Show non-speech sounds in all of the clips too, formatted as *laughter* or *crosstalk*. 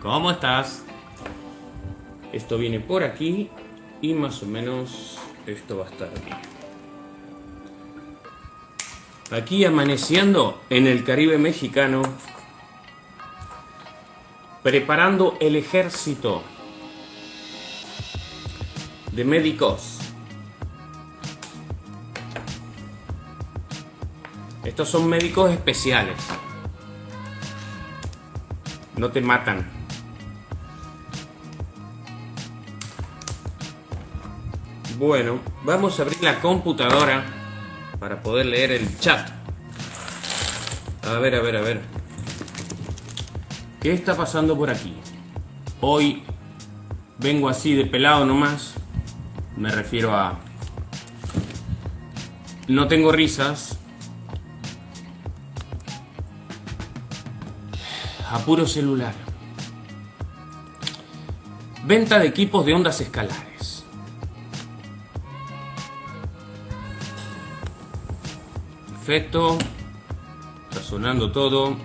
¿cómo estás? Esto viene por aquí y más o menos esto va a estar aquí. Aquí amaneciendo en el Caribe mexicano, preparando el ejército de médicos. Estos son médicos especiales. No te matan. Bueno, vamos a abrir la computadora para poder leer el chat. A ver, a ver, a ver. ¿Qué está pasando por aquí? Hoy vengo así de pelado nomás. Me refiero a... No tengo risas. A celular. Venta de equipos de ondas escalares. Perfecto. Está sonando todo.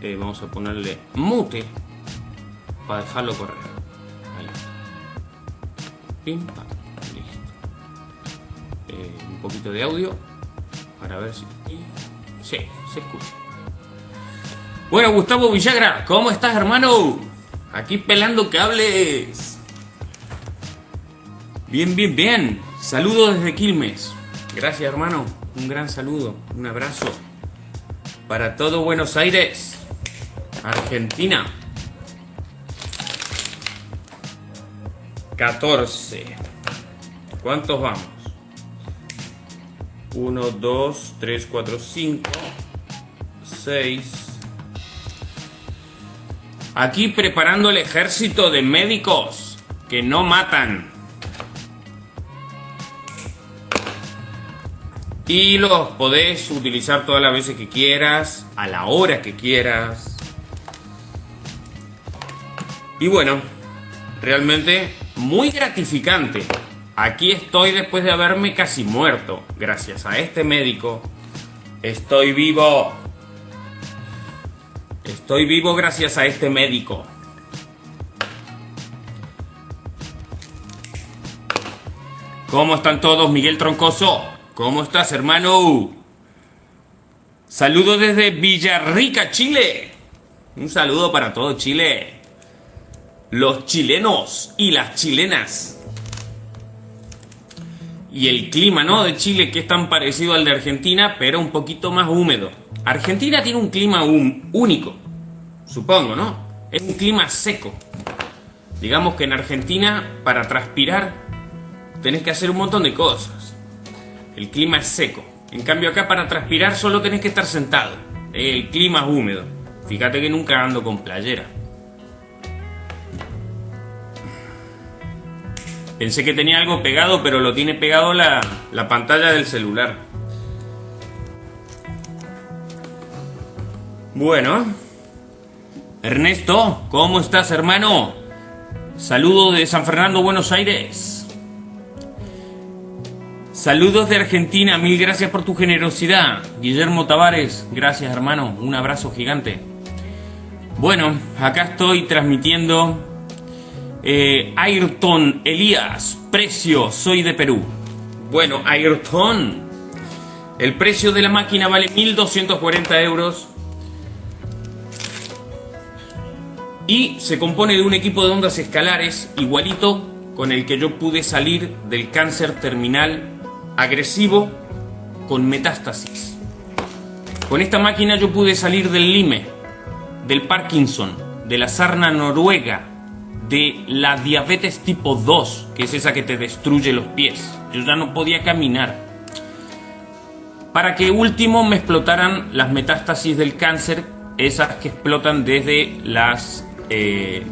Eh, vamos a ponerle mute para dejarlo correr. Ahí. Pim. Listo. Eh, un poquito de audio para ver si. Sí, se escucha. Bueno, Gustavo Villagra, ¿cómo estás, hermano? Aquí pelando cables. Bien, bien, bien. Saludos desde Quilmes. Gracias, hermano. Un gran saludo, un abrazo para todo Buenos Aires, Argentina. 14. ¿Cuántos vamos? 1, 2, 3, 4, 5, 6. Aquí preparando el ejército de médicos que no matan. Y los podés utilizar todas las veces que quieras, a la hora que quieras. Y bueno, realmente muy gratificante. Aquí estoy después de haberme casi muerto. Gracias a este médico, estoy vivo. Estoy vivo gracias a este médico. ¿Cómo están todos, Miguel Troncoso? ¿Cómo estás, hermano? Saludos desde Villarrica, Chile. Un saludo para todo Chile. Los chilenos y las chilenas. Y el clima, ¿no? De Chile que es tan parecido al de Argentina, pero un poquito más húmedo. Argentina tiene un clima único, supongo, ¿no? Es un clima seco. Digamos que en Argentina, para transpirar, tenés que hacer un montón de cosas. El clima es seco. En cambio acá para transpirar solo tenés que estar sentado. El clima es húmedo. Fíjate que nunca ando con playera. Pensé que tenía algo pegado, pero lo tiene pegado la, la pantalla del celular. Bueno. Ernesto, ¿cómo estás, hermano? Saludo de San Fernando, Buenos Aires. Saludos de Argentina, mil gracias por tu generosidad. Guillermo Tavares, gracias hermano, un abrazo gigante. Bueno, acá estoy transmitiendo eh, Ayrton Elías, precio, soy de Perú. Bueno, Ayrton, el precio de la máquina vale 1240 euros. Y se compone de un equipo de ondas escalares igualito con el que yo pude salir del cáncer terminal agresivo con metástasis. Con esta máquina yo pude salir del lime, del Parkinson, de la sarna noruega, de la diabetes tipo 2, que es esa que te destruye los pies. Yo ya no podía caminar. Para que último me explotaran las metástasis del cáncer, esas que explotan desde las, eh,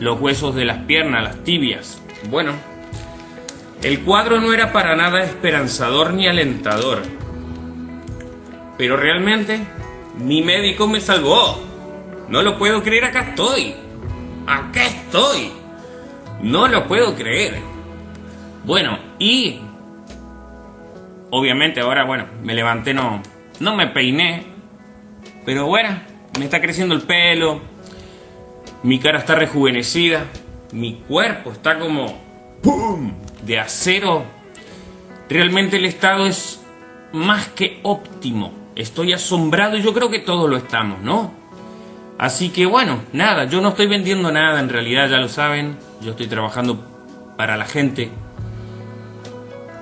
los huesos de las piernas, las tibias. Bueno, el cuadro no era para nada esperanzador ni alentador. Pero realmente, mi médico me salvó. No lo puedo creer, acá estoy. Acá estoy. No lo puedo creer. Bueno, y... Obviamente ahora, bueno, me levanté, no, no me peiné. Pero bueno, me está creciendo el pelo. Mi cara está rejuvenecida. Mi cuerpo está como... ¡Pum! De acero. Realmente el estado es más que óptimo. Estoy asombrado y yo creo que todos lo estamos, ¿no? Así que bueno, nada, yo no estoy vendiendo nada en realidad, ya lo saben. Yo estoy trabajando para la gente.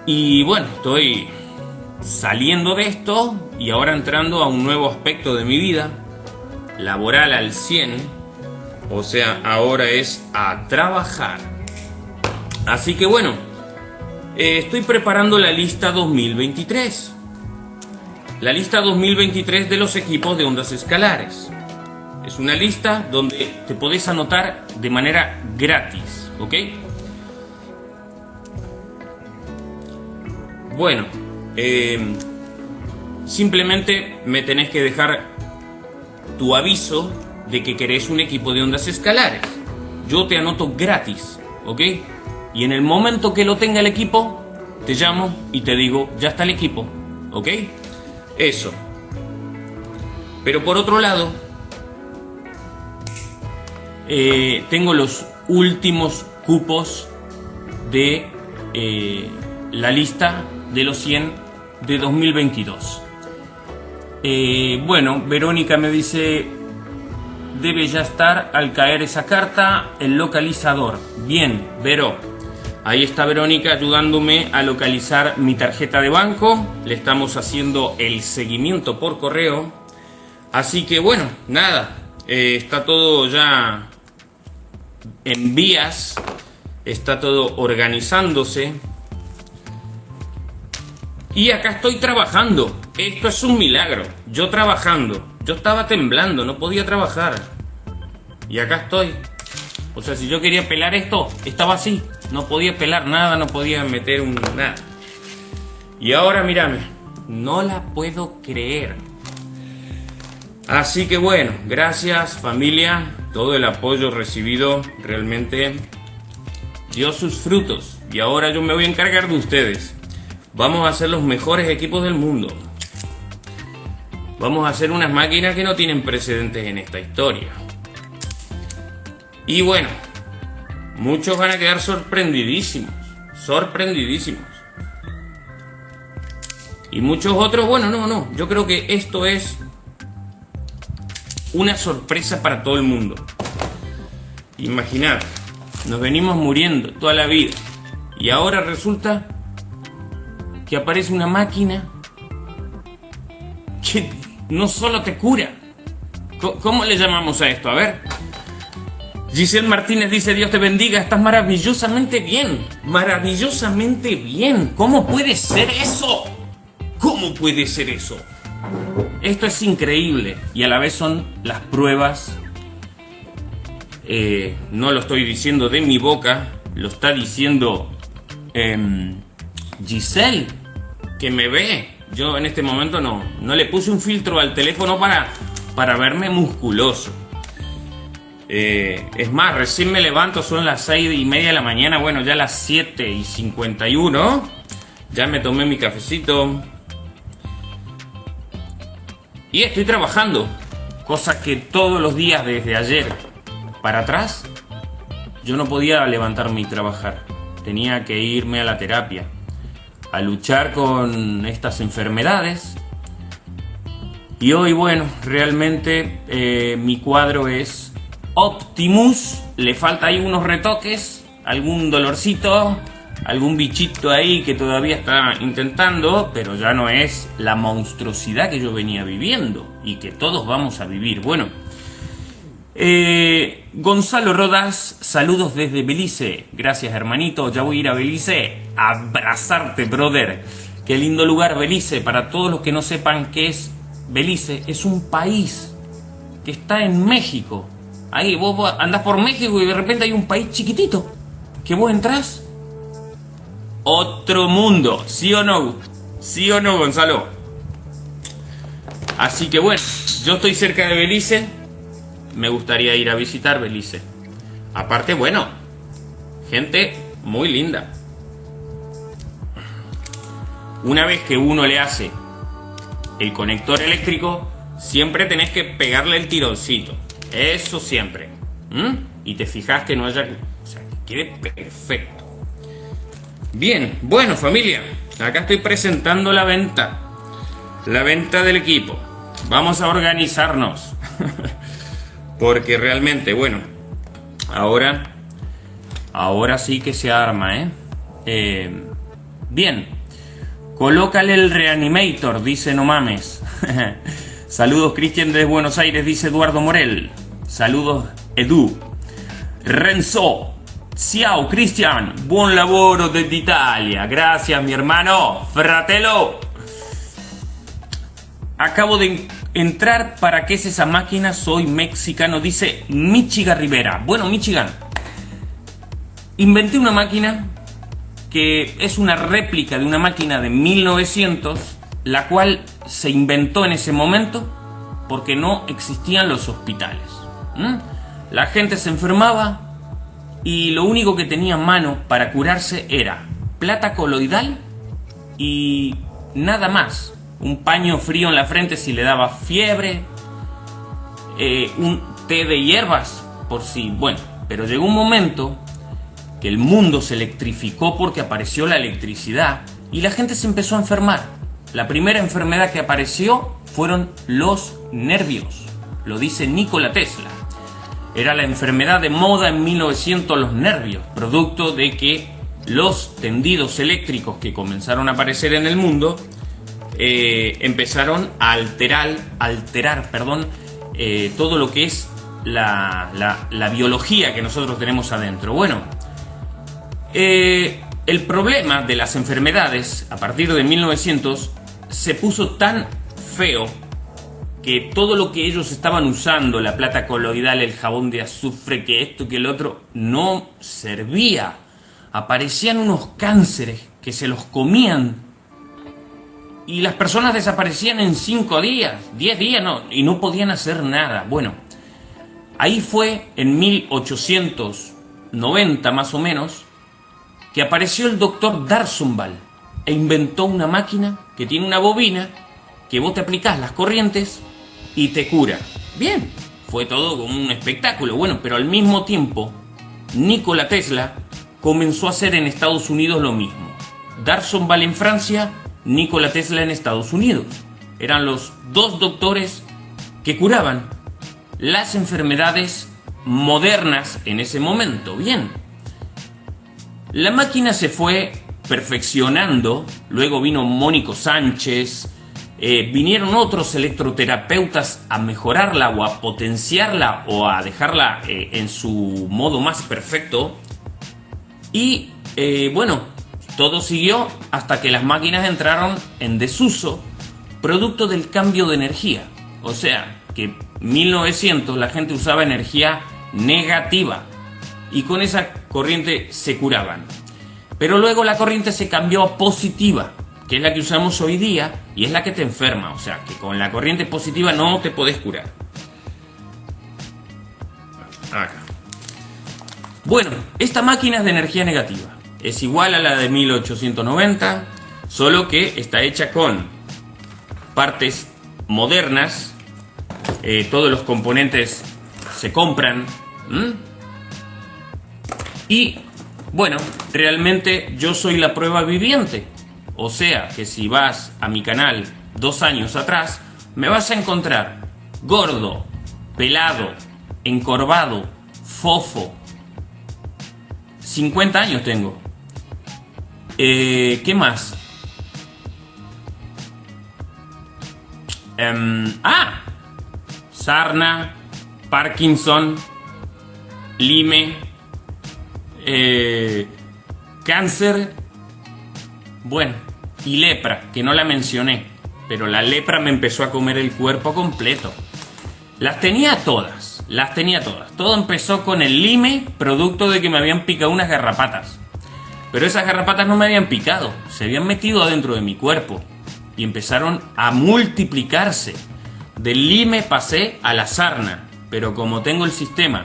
Y bueno, estoy saliendo de esto y ahora entrando a un nuevo aspecto de mi vida, laboral al 100. O sea, ahora es a trabajar. Así que bueno, eh, estoy preparando la lista 2023. La lista 2023 de los equipos de ondas escalares. Es una lista donde te podés anotar de manera gratis, ¿ok? Bueno, eh, simplemente me tenés que dejar tu aviso de que querés un equipo de ondas escalares. Yo te anoto gratis, ¿ok? Y en el momento que lo tenga el equipo, te llamo y te digo, ya está el equipo, ¿ok? Eso. Pero por otro lado, eh, tengo los últimos cupos de eh, la lista de los 100 de 2022. Eh, bueno, Verónica me dice, debe ya estar al caer esa carta el localizador. Bien, Vero. Ahí está Verónica ayudándome a localizar mi tarjeta de banco. Le estamos haciendo el seguimiento por correo. Así que bueno, nada. Eh, está todo ya en vías. Está todo organizándose. Y acá estoy trabajando. Esto es un milagro. Yo trabajando. Yo estaba temblando, no podía trabajar. Y acá estoy. O sea, si yo quería pelar esto, estaba así. No podía pelar nada, no podía meter un nada. Y ahora mírame, no la puedo creer. Así que bueno, gracias familia, todo el apoyo recibido realmente dio sus frutos. Y ahora yo me voy a encargar de ustedes. Vamos a ser los mejores equipos del mundo. Vamos a hacer unas máquinas que no tienen precedentes en esta historia. Y bueno, muchos van a quedar sorprendidísimos, sorprendidísimos. Y muchos otros, bueno, no, no, yo creo que esto es una sorpresa para todo el mundo. Imaginad, nos venimos muriendo toda la vida y ahora resulta que aparece una máquina no solo te cura. ¿Cómo le llamamos a esto? A ver. Giselle Martínez dice, Dios te bendiga, estás maravillosamente bien, maravillosamente bien. ¿Cómo puede ser eso? ¿Cómo puede ser eso? Esto es increíble y a la vez son las pruebas, eh, no lo estoy diciendo de mi boca, lo está diciendo em, Giselle, que me ve. Yo en este momento no, no le puse un filtro al teléfono para, para verme musculoso. Eh, es más, recién me levanto, son las 6 y media de la mañana, bueno, ya las 7 y 51. Ya me tomé mi cafecito. Y estoy trabajando. Cosa que todos los días desde ayer para atrás, yo no podía levantarme y trabajar. Tenía que irme a la terapia a luchar con estas enfermedades. Y hoy, bueno, realmente eh, mi cuadro es Optimus. Le falta ahí unos retoques, algún dolorcito, algún bichito ahí que todavía está intentando, pero ya no es la monstruosidad que yo venía viviendo y que todos vamos a vivir. Bueno, eh, Gonzalo Rodas, saludos desde Belice. Gracias, hermanito. Ya voy a ir a Belice a abrazarte, brother. Qué lindo lugar, Belice. Para todos los que no sepan qué es Belice, es un país que está en México. Ahí vos andás por México y de repente hay un país chiquitito. Que vos entras. Otro mundo. ¿Sí o no? ¿Sí o no, Gonzalo? Así que bueno, yo estoy cerca de Belice me gustaría ir a visitar Belice. Aparte, bueno, gente muy linda. Una vez que uno le hace el conector eléctrico, siempre tenés que pegarle el tironcito. Eso siempre. Y te fijas que no haya... O sea, que quede perfecto. Bien, bueno familia, acá estoy presentando la venta. La venta del equipo. Vamos a organizarnos. *laughs* Porque realmente, bueno, ahora... Ahora sí que se arma, ¿eh? eh bien, colócale el reanimator, dice no mames. *laughs* Saludos Cristian desde Buenos Aires, dice Eduardo Morel. Saludos Edu. Renzo. Ciao Cristian, buon lavoro desde Italia. Gracias mi hermano. Fratello. Acabo de entrar para qué es esa máquina, soy mexicano, dice Michigan Rivera. Bueno, Michigan, inventé una máquina que es una réplica de una máquina de 1900 la cual se inventó en ese momento porque no existían los hospitales. La gente se enfermaba y lo único que tenía en mano para curarse era plata coloidal y nada más. Un paño frío en la frente si le daba fiebre, eh, un té de hierbas por si, bueno, pero llegó un momento que el mundo se electrificó porque apareció la electricidad y la gente se empezó a enfermar. La primera enfermedad que apareció fueron los nervios, lo dice Nikola Tesla. Era la enfermedad de moda en 1900 los nervios, producto de que los tendidos eléctricos que comenzaron a aparecer en el mundo eh, empezaron a alterar, alterar perdón, eh, todo lo que es la, biología que nosotros tenemos adentro. Bueno, eh, el problema de las enfermedades a partir de 1900 se puso tan feo que todo lo que ellos estaban usando, la plata coloidal, el jabón de azufre, que esto, que el otro, no servía. Aparecían unos cánceres que se los comían y las personas desaparecían en 5 días, 10 días, no, y no podían hacer nada. Bueno, ahí fue en 1890 más o menos que apareció el doctor Darsumbal e inventó una máquina que tiene una bobina que vos te aplicás las corrientes y te cura. Bien, fue todo como un espectáculo. Bueno, pero al mismo tiempo, Nikola Tesla comenzó a hacer en Estados Unidos lo mismo. Darson Val en Francia, Nikola Tesla en Estados Unidos. Eran los dos doctores que curaban las enfermedades modernas en ese momento. Bien. La máquina se fue perfeccionando. Luego vino Mónico Sánchez. Eh, vinieron otros electroterapeutas a mejorarla o a potenciarla o a dejarla eh, en su modo más perfecto. Y eh, bueno, todo siguió hasta que las máquinas entraron en desuso, producto del cambio de energía. O sea, que 1900 la gente usaba energía negativa y con esa corriente se curaban. Pero luego la corriente se cambió a positiva, que es la que usamos hoy día y es la que te enferma. O sea, que con la corriente positiva no te podés curar. Acá. Bueno, esta máquina es de energía negativa. Es igual a la de 1890, solo que está hecha con partes modernas. Eh, todos los componentes se compran. Y bueno, realmente yo soy la prueba viviente. O sea que si vas a mi canal dos años atrás, me vas a encontrar gordo, pelado, encorvado, fofo. 50 años tengo. Eh, ¿Qué más? Em, ah, sarna, Parkinson, lime, eh, cáncer, bueno, y lepra, que no la mencioné, pero la lepra me empezó a comer el cuerpo completo. Las tenía todas, las tenía todas. Todo empezó con el lime, producto de que me habían picado unas garrapatas. Pero esas garrapatas no me habían picado, se habían metido adentro de mi cuerpo y empezaron a multiplicarse. Del lime pasé a la sarna, pero como tengo el sistema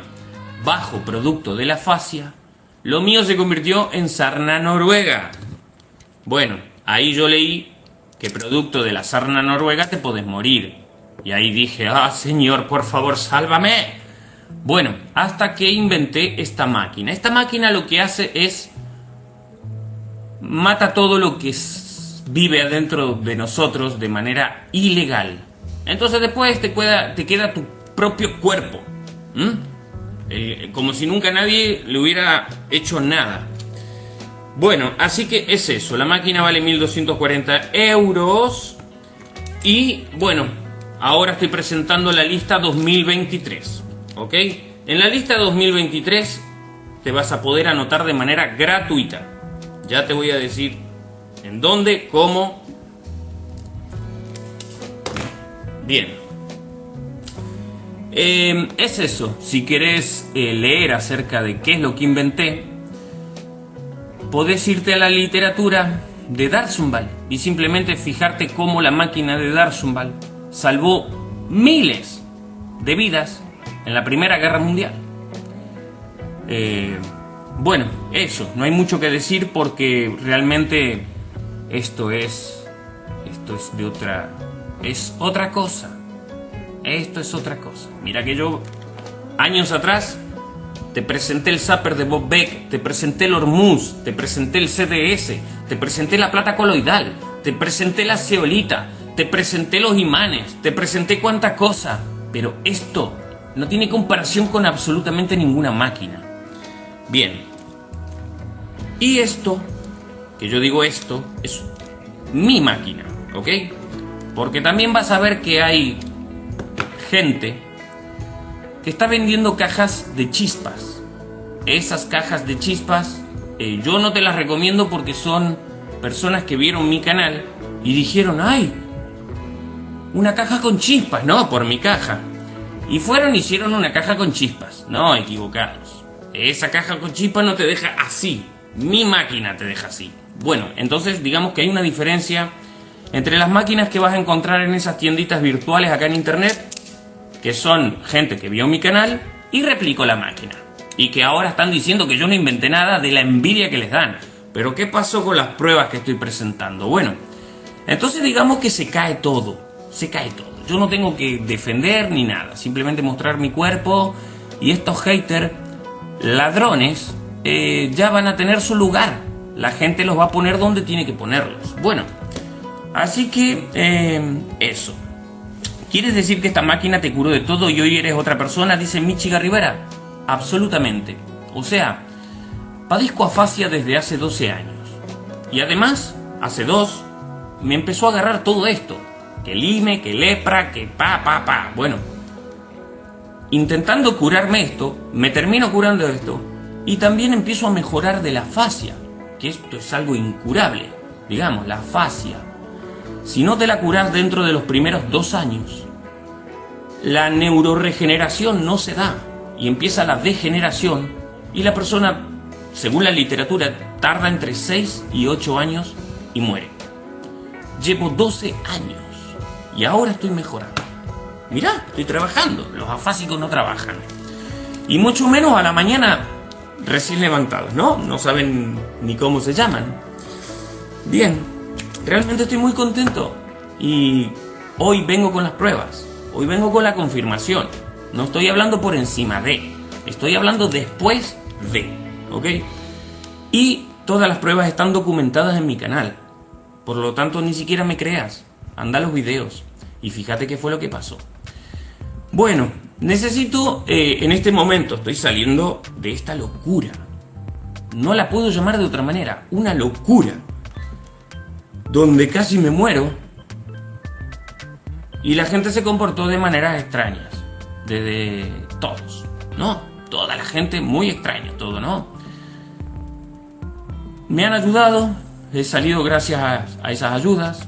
bajo producto de la fascia, lo mío se convirtió en sarna noruega. Bueno, ahí yo leí que producto de la sarna noruega te puedes morir. Y ahí dije, ah, señor, por favor, sálvame. Bueno, hasta que inventé esta máquina. Esta máquina lo que hace es mata todo lo que vive adentro de nosotros de manera ilegal. Entonces después te queda, te queda tu propio cuerpo. Eh, como si nunca nadie le hubiera hecho nada. Bueno, así que es eso. La máquina vale 1240 euros. Y bueno, ahora estoy presentando la lista 2023. ¿Ok? En la lista 2023 te vas a poder anotar de manera gratuita. Ya te voy a decir en dónde, cómo. Bien. Em, es eso, si querés eh, leer acerca de qué es lo que inventé, podés irte a la literatura de Darzumbal y simplemente fijarte cómo la máquina de Darzumbal salvó miles de vidas en la Primera Guerra Mundial. Eh, bueno, eso, no hay mucho que decir porque realmente esto es esto es de otra es otra cosa. Esto es otra cosa. Mira que yo, años atrás, te presenté el Zapper de Bob Beck, te presenté el Hormuz, te presenté el CDS, te presenté la plata coloidal, te presenté la ceolita, te presenté los imanes, te presenté cuánta cosa. Pero esto no tiene comparación con absolutamente ninguna máquina. Bien. Y esto, que yo digo esto, es mi máquina, ¿ok? Porque también vas a ver que hay gente que está vendiendo cajas de chispas. Esas cajas de chispas eh, yo no te las recomiendo porque son personas que vieron mi canal y dijeron, ay, una caja con chispas, no, por mi caja. Y fueron hicieron una caja con chispas, no, equivocados. Esa caja con chispas no te deja así, mi máquina te deja así. Bueno, entonces digamos que hay una diferencia entre las máquinas que vas a encontrar en esas tienditas virtuales acá en internet que son gente que vio mi canal y replicó la máquina. Y que ahora están diciendo que yo no inventé nada de la envidia que les dan. Pero ¿qué pasó con las pruebas que estoy presentando? Bueno, entonces digamos que se cae todo. Se cae todo. Yo no tengo que defender ni nada. Simplemente mostrar mi cuerpo. Y estos haters, ladrones, eh, ya van a tener su lugar. La gente los va a poner donde tiene que ponerlos. Bueno, así que eh, eso. ¿Quieres decir que esta máquina te curó de todo y hoy eres otra persona? Dice Michiga Rivera. Absolutamente. O sea, padezco afasia desde hace 12 años. Y además, hace dos, me empezó a agarrar todo esto. Que lime, que lepra, que pa, pa, pa. Bueno, intentando curarme esto, me termino curando esto. Y también empiezo a mejorar de la fascia. Que esto es algo incurable. Digamos, la fascia si no te la curas dentro de los primeros dos años, la neuroregeneración no se da y empieza la degeneración y la persona, según la literatura, tarda entre 6 y 8 años y muere. Llevo 12 años y ahora estoy mejorando. Mirá, estoy trabajando, los afásicos no trabajan. Y mucho menos a la mañana recién levantados, ¿no? No saben ni cómo se llaman. Bien, Realmente estoy muy contento y hoy vengo con las pruebas, hoy vengo con la confirmación. No estoy hablando por encima de, estoy hablando después de, ¿ok? Y todas las pruebas están documentadas en mi canal. Por lo tanto, ni siquiera me creas. Anda los videos y fíjate qué fue lo que pasó. Bueno, necesito, eh, en este momento estoy saliendo de esta locura. No la puedo llamar de otra manera, una locura donde casi me muero y la gente se comportó de maneras extrañas, desde todos, ¿no? Toda la gente muy extraña, todo, ¿no? Me han ayudado, he salido gracias a, esas ayudas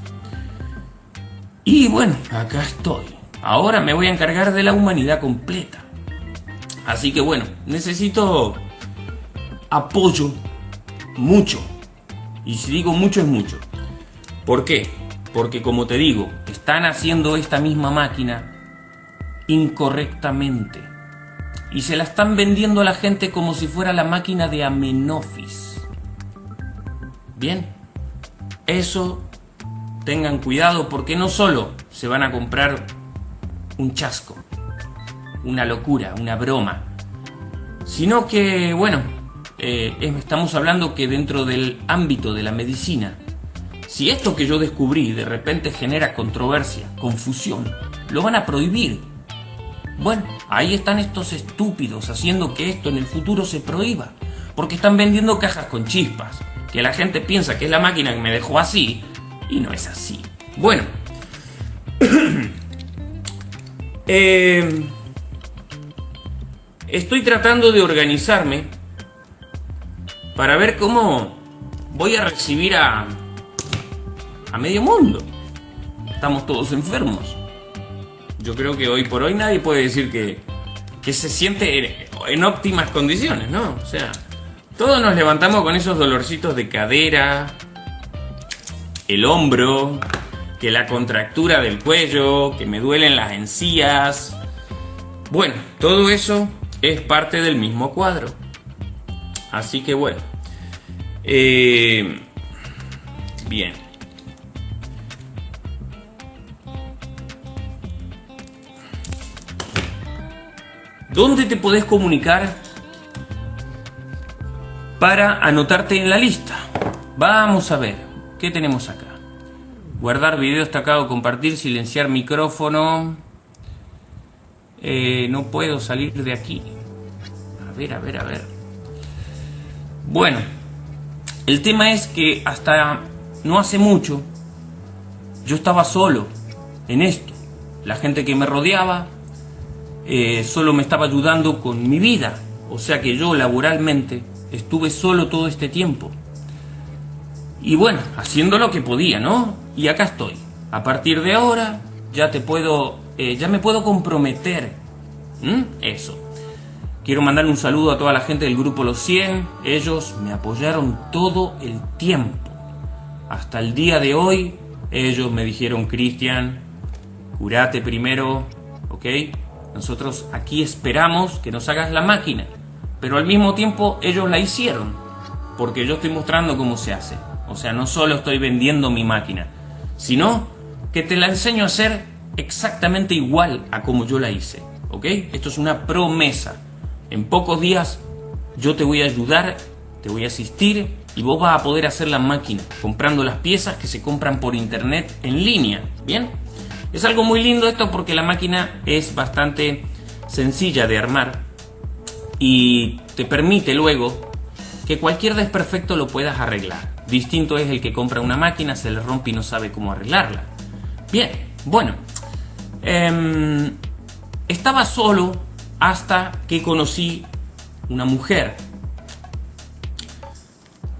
y bueno, acá estoy. Ahora me voy a encargar de la humanidad completa. Así que bueno, necesito apoyo mucho. Y si digo mucho es mucho. ¿Por qué? Porque como te digo, están haciendo esta misma máquina incorrectamente. Y se la están vendiendo a la gente como si fuera la máquina de Amenofis. Bien, eso tengan cuidado porque no solo se van a comprar un chasco, una locura, una broma. Sino que, bueno, eh, estamos hablando que dentro del ámbito de la medicina, si esto que yo descubrí de repente genera controversia, confusión, lo van a prohibir. Bueno, ahí están estos estúpidos haciendo que esto en el futuro se prohíba, porque están vendiendo cajas con chispas, que la gente piensa que es la máquina que me dejó así, y no es así. Bueno, eh, estoy tratando de organizarme para ver cómo voy a recibir a, a medio mundo. Estamos todos enfermos. Yo creo que hoy por hoy nadie puede decir que, que se siente en, óptimas condiciones, ¿no? O sea, todos nos levantamos con esos dolorcitos de cadera, el hombro, que la contractura del cuello, que me duelen las encías. Bueno, todo eso es parte del mismo cuadro. Así que bueno. Eh, bien. ¿Dónde te podés comunicar para anotarte en la lista? Vamos a ver, ¿qué tenemos acá? Guardar video destacado, compartir, silenciar micrófono. Eh, no puedo salir de aquí. A ver, a ver, a ver. Bueno, el tema es que hasta no hace mucho yo estaba solo en esto. La gente que me rodeaba eh, solo me estaba ayudando con mi vida. O sea que yo laboralmente estuve solo todo este tiempo. Y bueno, haciendo lo que podía, ¿no? Y acá estoy. A partir de ahora ya te puedo, eh, ya me puedo comprometer. Eso. Quiero mandar un saludo a toda la gente del grupo Los 100. Ellos me apoyaron todo el tiempo. Hasta el día de hoy, ellos me dijeron, Cristian, curate primero, ¿ok? Nosotros aquí esperamos que nos hagas la máquina. Pero al mismo tiempo ellos la hicieron. Porque yo estoy mostrando cómo se hace. O sea, no solo estoy vendiendo mi máquina, sino que te la enseño a hacer exactamente igual a como yo la hice. ¿Ok? Esto es una promesa. En pocos días yo te voy a ayudar, te voy a asistir y vos vas a poder hacer la máquina comprando las piezas que se compran por internet en línea. ¿Bien? Es algo muy lindo esto porque la máquina es bastante sencilla de armar y te permite luego que cualquier desperfecto lo puedas arreglar. Distinto es el que compra una máquina, se le rompe y no sabe cómo arreglarla. Bien, bueno. Em, estaba solo hasta que conocí una mujer.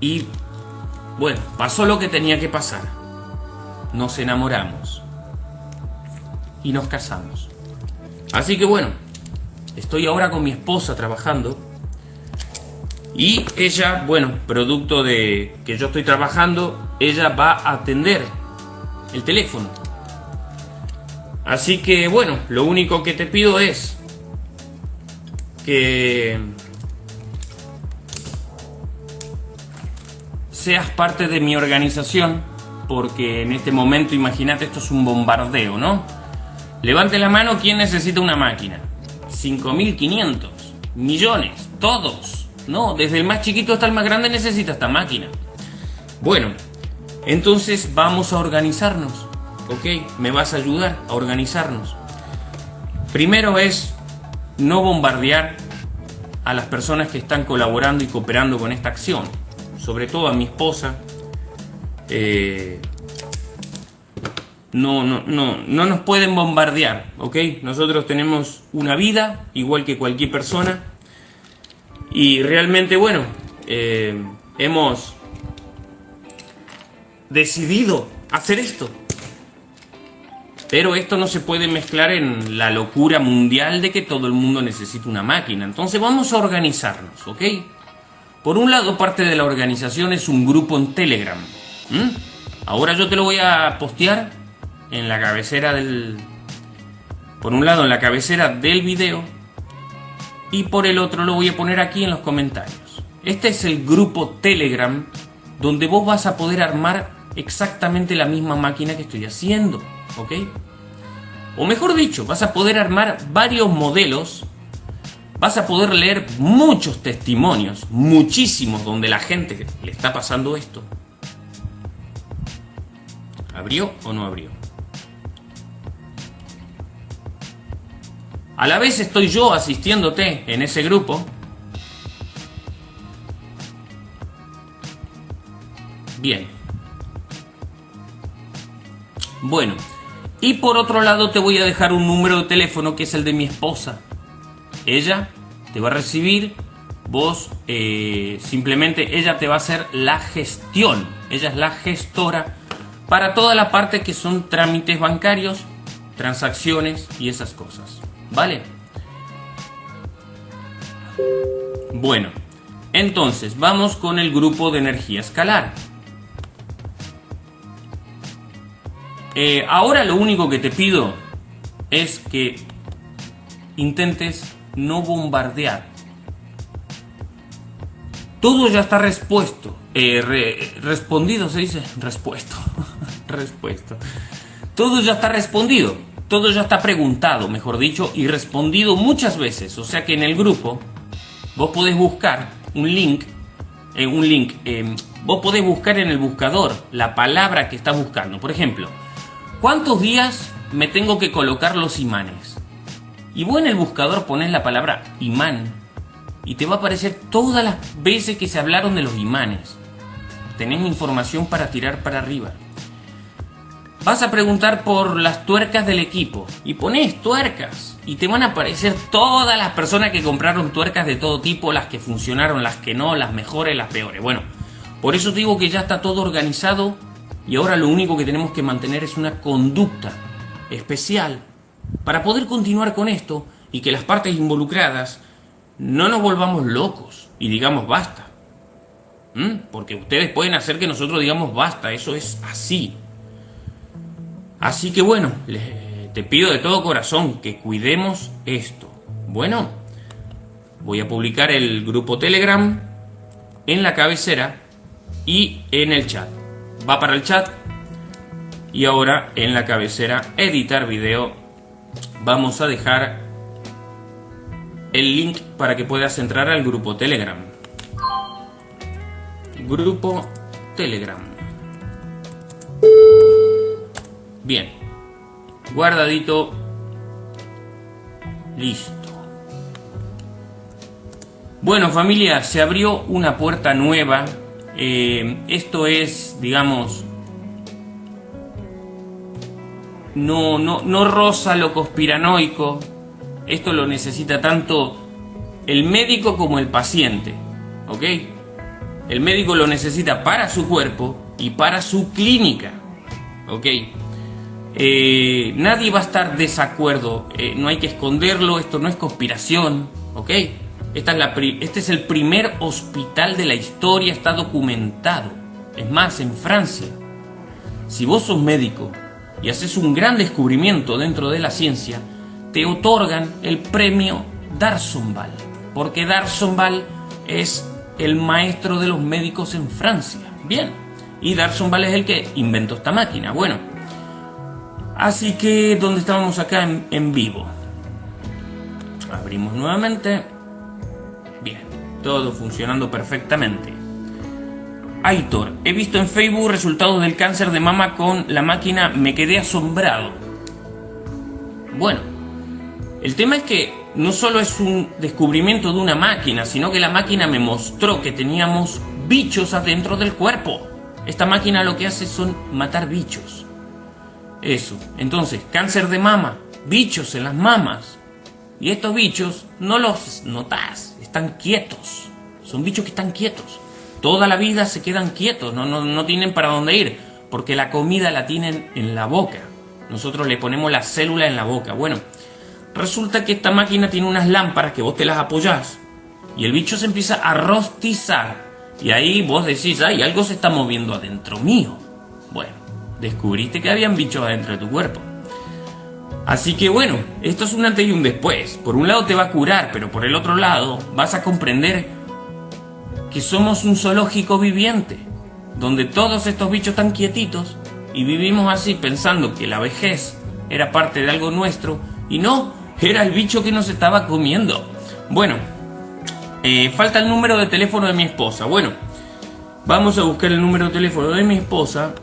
Y bueno, pasó lo que tenía que pasar. Nos enamoramos. Y nos casamos. Así que bueno, estoy ahora con mi esposa trabajando y ella, bueno, producto de que yo estoy trabajando, ella va a atender el teléfono. Así que bueno, lo único que te pido es que seas parte de mi organización, porque en este momento, imagínate, esto es un bombardeo, ¿no? Levante la mano quien necesita una máquina. 5.500, millones, todos. No, desde el más chiquito hasta el más grande necesita esta máquina. Bueno, entonces vamos a organizarnos. ¿Ok? Me vas a ayudar a organizarnos. Primero es no bombardear a las personas que están colaborando y cooperando con esta acción. Sobre todo a mi esposa. Eh, no, no, no, no nos pueden bombardear, ¿ok? Nosotros tenemos una vida igual que cualquier persona y realmente, bueno, eh, hemos decidido hacer esto. Pero esto no se puede mezclar en la locura mundial de que todo el mundo necesita una máquina. Entonces vamos a organizarnos, ¿ok? Por un lado, parte de la organización es un grupo en Telegram. Ahora yo te lo voy a postear en la cabecera del... Por un lado, en la cabecera del video y por el otro lo voy a poner aquí en los comentarios. Este es el grupo Telegram donde vos vas a poder armar exactamente la misma máquina que estoy haciendo, ¿ok? O mejor dicho, vas a poder armar varios modelos, vas a poder leer muchos testimonios, muchísimos, donde la gente le está pasando esto. ¿Abrió o no abrió? A la vez estoy yo asistiéndote en ese grupo. Bien. Bueno, y por otro lado te voy a dejar un número de teléfono que es el de mi esposa. Ella te va a recibir, vos eh, simplemente ella te va a hacer la gestión. Ella es la gestora para toda la parte que son trámites bancarios, transacciones y esas cosas. ¿Vale? Bueno, entonces vamos con el grupo de energía escalar. Eh, ahora lo único que te pido es que intentes no bombardear. Todo ya está respuesto. Eh, respondido se dice. Respuesto. *laughs* respuesto. Todo ya está respondido. Todo ya está preguntado, mejor dicho, y respondido muchas veces. O sea que en el grupo vos podés buscar un link. Eh, un link. vos podés buscar en el buscador la palabra que estás buscando. Por ejemplo, ¿Cuántos días me tengo que colocar los imanes? Y vos en el buscador pones la palabra imán y te va a aparecer todas las veces que se hablaron de los imanes. Tenés información para tirar para arriba. Vas a preguntar por las tuercas del equipo y pones tuercas y te van a aparecer todas las personas que compraron tuercas de todo tipo, las que funcionaron, las que no, las mejores, las peores. Bueno, por eso te digo que ya está todo organizado y ahora lo único que tenemos que mantener es una conducta especial para poder continuar con esto y que las partes involucradas no nos volvamos locos y digamos basta. ¿Mm? Porque ustedes pueden hacer que nosotros digamos basta, eso es así. Así que bueno, te pido de todo corazón que cuidemos esto. Bueno, voy a publicar el grupo Telegram en la cabecera y en el chat. Va para el chat y ahora en la cabecera editar video. Vamos a dejar el link para que puedas entrar al grupo telegram. Grupo telegram bien guardadito listo bueno familia se abrió una puerta nueva eh, esto es, digamos, no, no, no lo conspiranoico. Esto lo necesita tanto el médico como el paciente. ¿Ok? El médico lo necesita para su cuerpo y para su clínica. ¿Ok? Eh, nadie va a estar desacuerdo. Eh, no hay que esconderlo. Esto no es conspiración. ¿Ok? este es el primer hospital de la historia, está documentado. Es más, en Francia. Si vos sos médico y haces un gran descubrimiento dentro de la ciencia, te otorgan el premio Darsonval, porque Darsonval es el maestro de los médicos en Francia. Bien, y Darsonval es el que inventó esta máquina. Bueno, así que, ¿dónde estábamos acá en, en vivo? Abrimos nuevamente todo funcionando perfectamente. Aitor, he visto en Facebook resultados del cáncer de mama con la máquina, me quedé asombrado. Bueno, el tema es que no solo es un descubrimiento de una máquina, sino que la máquina me mostró que teníamos bichos adentro del cuerpo. Esta máquina lo que hace son matar bichos. Eso. Entonces, cáncer de mama, bichos en las mamas. Y estos bichos no los notas están quietos. Son bichos que están quietos. Toda la vida se quedan quietos, no, no, no tienen para dónde ir, porque la comida la tienen en la boca. Nosotros le ponemos la célula en la boca. Bueno, resulta que esta máquina tiene unas lámparas que vos te las apoyás y el bicho se empieza a rostizar. Y ahí vos decís, ay, algo se está moviendo adentro mío. Bueno, descubriste que habían bichos adentro de tu cuerpo. Así que bueno, esto es un antes y un después. Por un lado te va a curar, pero por el otro lado vas a comprender que somos un zoológico viviente, donde todos estos bichos están quietitos y vivimos así pensando que la vejez era parte de algo nuestro y no, era el bicho que nos estaba comiendo. Bueno, eh, falta el número de teléfono de mi esposa. Bueno, vamos a buscar el número de teléfono de mi esposa.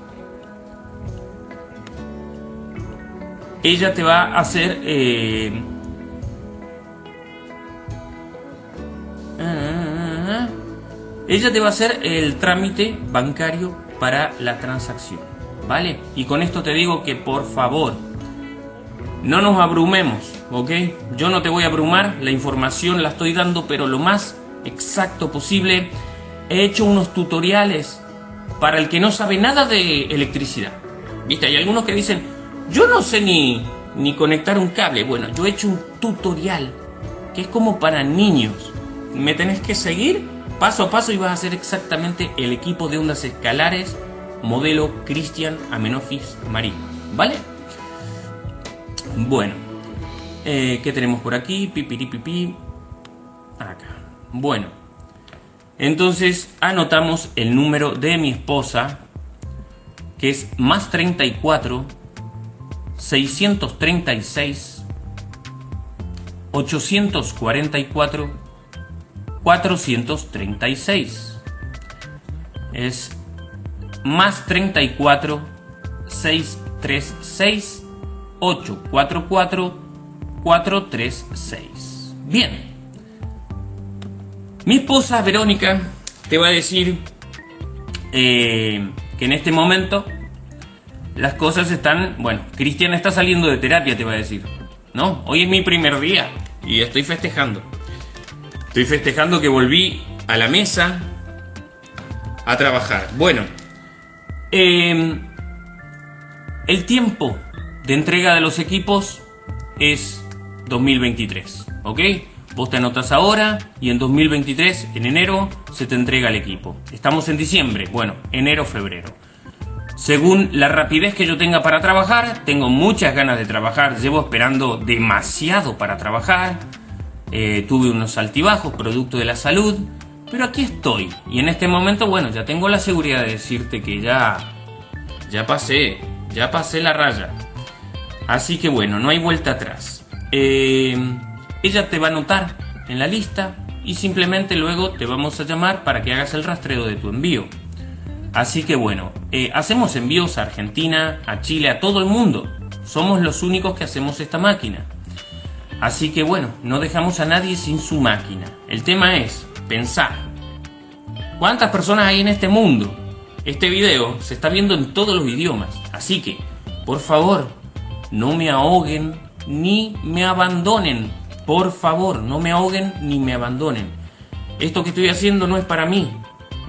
Ella te va a hacer... Eh, ella te va a hacer el trámite bancario para la transacción. ¿Vale? Y con esto te digo que por favor, no nos abrumemos, ¿ok? Yo no te voy a abrumar, la información la estoy dando, pero lo más exacto posible. He hecho unos tutoriales para el que no sabe nada de electricidad. ¿Viste? Hay algunos que dicen, yo no sé ni, ni conectar un cable. Bueno, yo he hecho un tutorial que es como para niños. Me tenés que seguir paso a paso y vas a hacer exactamente el equipo de ondas escalares modelo Christian Amenofis Marino. ¿Vale? Bueno, eh, ¿qué tenemos por aquí? Pipiripipi. Acá. Bueno, entonces anotamos el número de mi esposa, que es más 34 636 844 436. Es más 34 636 844 436. Bien. Mi esposa Verónica te va a decir eh, que en este momento las cosas están, bueno, Cristian está saliendo de terapia, te va a decir. No, hoy es mi primer día y estoy festejando. Estoy festejando que volví a la mesa a trabajar. Bueno, eh, el tiempo de entrega de los equipos es 2023, ¿ok? Vos te anotas ahora y en 2023, en enero, se te entrega el equipo. Estamos en diciembre, bueno, enero, febrero. Según la rapidez que yo tenga para trabajar, tengo muchas ganas de trabajar, llevo esperando demasiado para trabajar, eh, tuve unos altibajos producto de la salud, pero aquí estoy. Y en este momento, bueno, ya tengo la seguridad de decirte que ya, ya pasé, ya pasé la raya. Así que bueno, no hay vuelta atrás. Eh, ella te va a anotar en la lista y simplemente luego te vamos a llamar para que hagas el rastreo de tu envío. Así que bueno, eh, hacemos envíos a Argentina, a Chile, a todo el mundo. Somos los únicos que hacemos esta máquina. Así que bueno, no dejamos a nadie sin su máquina. El tema es pensar. ¿Cuántas personas hay en este mundo? Este video se está viendo en todos los idiomas. Así que, por favor, no me ahoguen ni me abandonen. Por favor, no me ahoguen ni me abandonen. Esto que estoy haciendo no es para mí.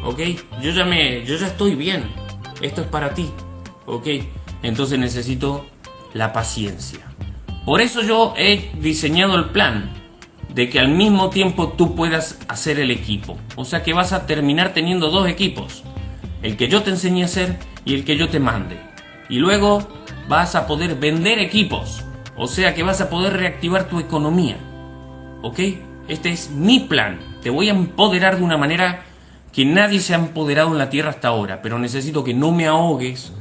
¿Ok? Yo ya me. Yo ya estoy bien. Esto es para ti. ¿Ok? Entonces necesito la paciencia. Por eso yo he diseñado el plan de que al mismo tiempo tú puedas hacer el equipo. O sea que vas a terminar teniendo dos equipos. El que yo te enseñe a hacer y el que yo te mande. Y luego vas a poder vender equipos. O sea que vas a poder reactivar tu economía. ¿Ok? Este es mi plan. Te voy a empoderar de una manera que nadie se ha empoderado en la Tierra hasta ahora. Pero necesito que no me ahogues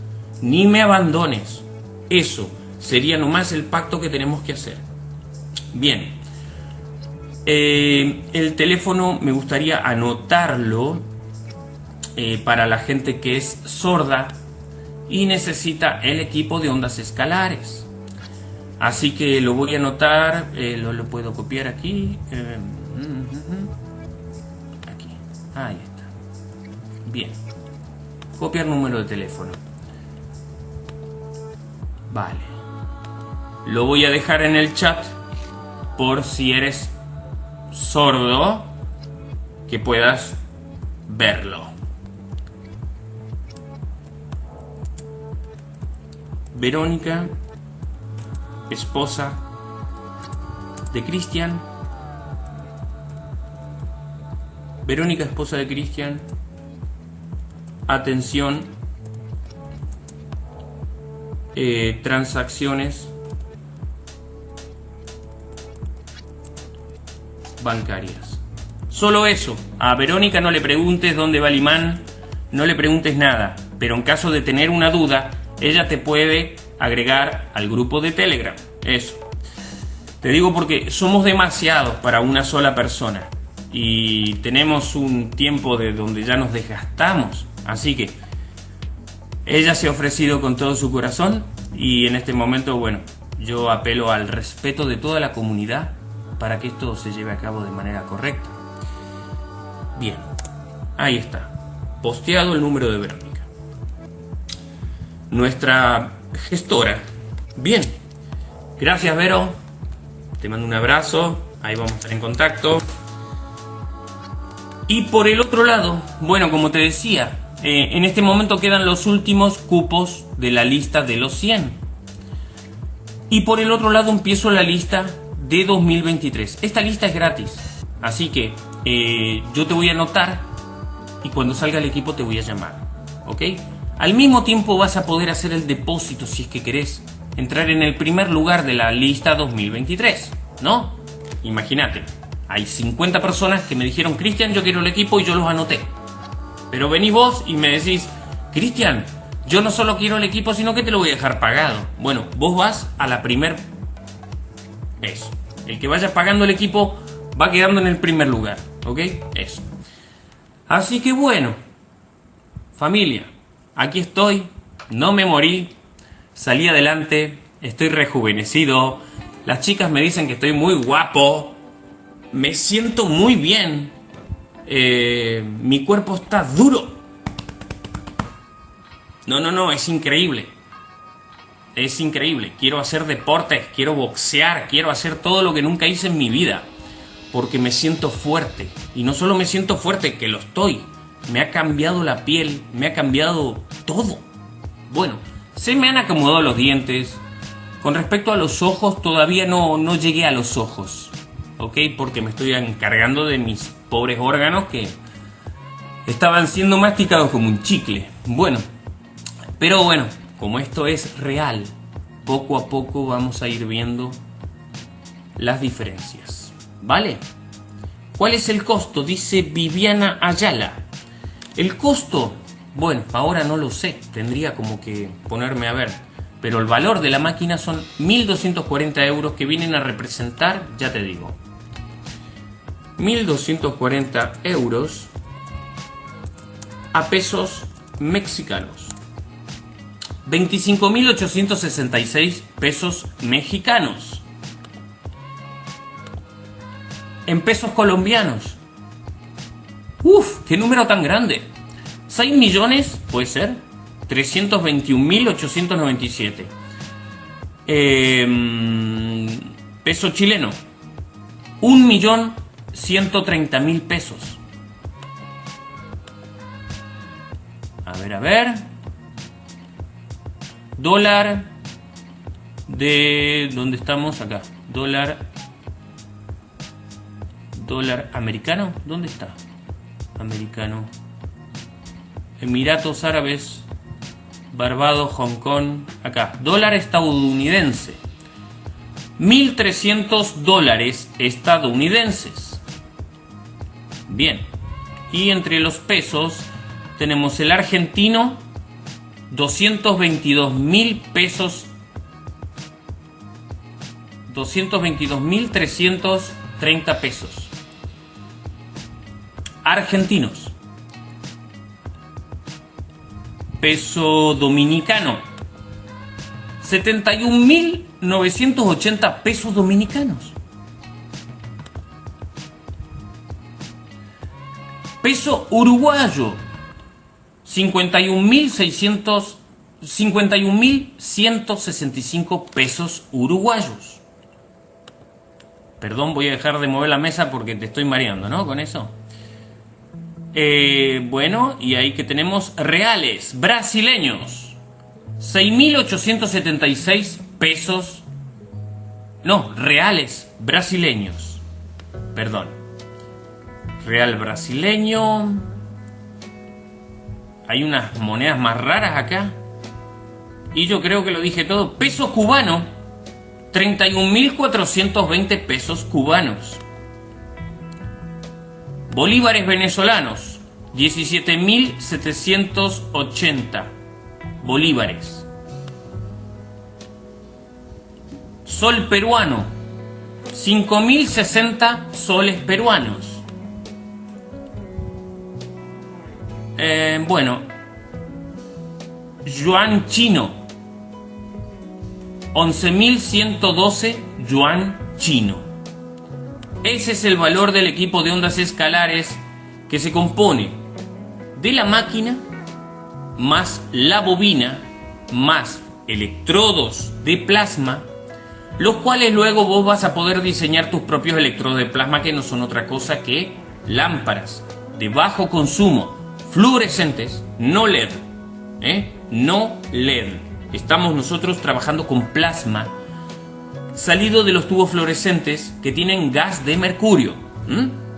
ni me abandones. Eso sería nomás el pacto que tenemos que hacer. Bien. Eh, el teléfono me gustaría anotarlo eh, para la gente que es sorda y necesita el equipo de ondas escalares. Así que lo voy a anotar, eh, lo, puedo copiar aquí. Eh, aquí, ahí está. Bien. Copiar número de teléfono. Vale. Lo voy a dejar en el chat por si eres sordo que puedas verlo. Verónica, esposa de Cristian. Verónica, esposa de Cristian. Atención. Eh, transacciones bancarias. Solo eso. A Verónica no le preguntes dónde va el imán, no le preguntes nada. Pero en caso de tener una duda, ella te puede agregar al grupo de Telegram. Eso. Te digo porque somos demasiados para una sola persona y tenemos un tiempo de donde ya nos desgastamos. Así que ella se ha ofrecido con todo su corazón y en este momento, bueno, yo apelo al respeto de toda la comunidad para que esto se lleve a cabo de manera correcta. Bien, ahí está. Posteado el número de Verónica. Nuestra gestora. Bien. Gracias, Vero. Te mando un abrazo. Ahí vamos a estar en contacto. Y por el otro lado, bueno, como te decía, eh, en este momento quedan los últimos cupos de la lista de los 100. Y por el otro lado empiezo la lista de 2023. Esta lista es gratis. Así que eh, yo te voy a anotar y cuando salga el equipo te voy a llamar. ¿Ok? Al mismo tiempo vas a poder hacer el depósito si es que querés entrar en el primer lugar de la lista 2023, ¿no? Imagínate, hay 50 personas que me dijeron, Cristian, yo quiero el equipo y yo los anoté. Pero venís vos y me decís, Cristian, yo no solo quiero el equipo, sino que te lo voy a dejar pagado. Bueno, vos vas a la primer... Eso. El que vaya pagando el equipo va quedando en el primer lugar. ¿Ok? Eso. Así que bueno, familia, aquí estoy, no me morí, salí adelante, estoy rejuvenecido, las chicas me dicen que estoy muy guapo, me siento muy bien, eh, mi cuerpo está duro. No, no, no, es increíble. Es increíble. Quiero hacer deportes, quiero boxear, quiero hacer todo lo que nunca hice en mi vida. Porque me siento fuerte. Y no solo me siento fuerte, que lo estoy. Me ha cambiado la piel, me ha cambiado todo. Bueno, se me han acomodado los dientes. Con respecto a los ojos, todavía no, no llegué a los ojos. ¿Ok? Porque me estoy encargando de mis pobres órganos que estaban siendo masticados como un chicle. Bueno, pero bueno, como esto es real, poco a poco vamos a ir viendo las diferencias. ¿Vale? ¿Cuál es el costo? Dice Viviana Ayala. El costo bueno, ahora no lo sé, tendría como que ponerme a ver. Pero el valor de la máquina son 1.240 euros que vienen a representar, ya te digo, 1.240 euros a pesos mexicanos. 25.866 pesos mexicanos. En pesos colombianos. Uf, qué número tan grande. 6 millones, puede ser, 321.897. Eh, em, peso chileno, 1.130.000 pesos. A ver, a ver. Dólar de... ¿Dónde estamos? Acá. Dólar... Dólar americano. ¿Dónde está? Americano. Emiratos Árabes, Barbados, Hong Kong, acá, dólar estadounidense. 1.300 dólares estadounidenses. Bien. Y entre los pesos tenemos el argentino, 222.000 pesos. 222.330 pesos. Argentinos peso dominicano. 71.980 pesos dominicanos. Peso uruguayo. 51.600 51.165 pesos uruguayos. Perdón, voy a dejar de mover la mesa porque te estoy mareando, ¿no? Con eso. Eh, bueno, y ahí que tenemos reales brasileños. 6.876 pesos. No, reales brasileños. Perdón. Real brasileño. Hay unas monedas más raras acá. Y yo creo que lo dije todo. Peso cubano. 31.420 pesos cubanos. Bolívares venezolanos, 17.780 bolívares. Sol peruano, 5.060 soles peruanos. Eh, bueno, yuan chino, 11.112 yuan chino. Ese es el valor del equipo de ondas escalares que se compone de la máquina más la bobina más electrodos de plasma, los cuales luego vos vas a poder diseñar tus propios electrodos de plasma que no son otra cosa que lámparas de bajo consumo, fluorescentes, no LED, ¿eh? no LED. Estamos nosotros trabajando con plasma salido de los tubos fluorescentes que tienen gas de mercurio.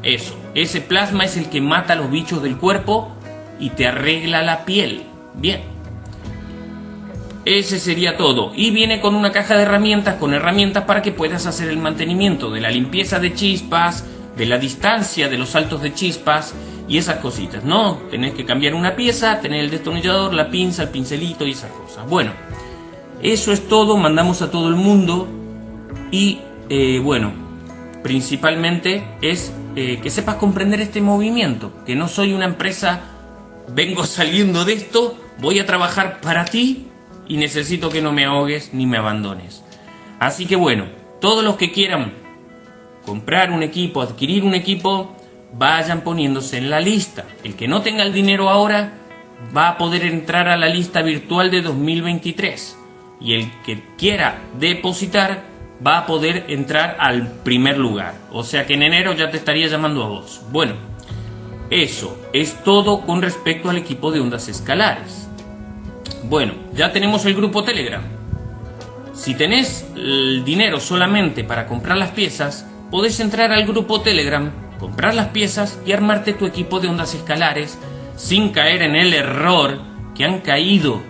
Eso, ese plasma es el que mata a los bichos del cuerpo y te arregla la piel. Bien. Ese sería todo. Y viene con una caja de herramientas, con herramientas para que puedas hacer el mantenimiento de la limpieza de chispas, de la distancia de los saltos de chispas y esas cositas, ¿no? Tenés que cambiar una pieza, tener el destornillador, la pinza, el pincelito y esas cosas. Bueno, eso es todo, mandamos a todo el mundo y eh, bueno, principalmente es eh, que sepas comprender este movimiento, que no soy una empresa, vengo *laughs* saliendo de esto, voy a trabajar para ti y necesito que no me ahogues ni me abandones. Así que bueno, todos los que quieran comprar un equipo, adquirir un equipo, vayan poniéndose en la lista. El que no tenga el dinero ahora va a poder entrar a la lista virtual de 2023. Y el que quiera depositar va a poder entrar al primer lugar. O sea que en enero ya te estaría llamando a vos. Bueno, eso es todo con respecto al equipo de ondas escalares. Bueno, ya tenemos el grupo Telegram. Si tenés el dinero solamente para comprar las piezas, podés entrar al grupo Telegram, comprar las piezas y armarte tu equipo de ondas escalares sin caer en el error que han caído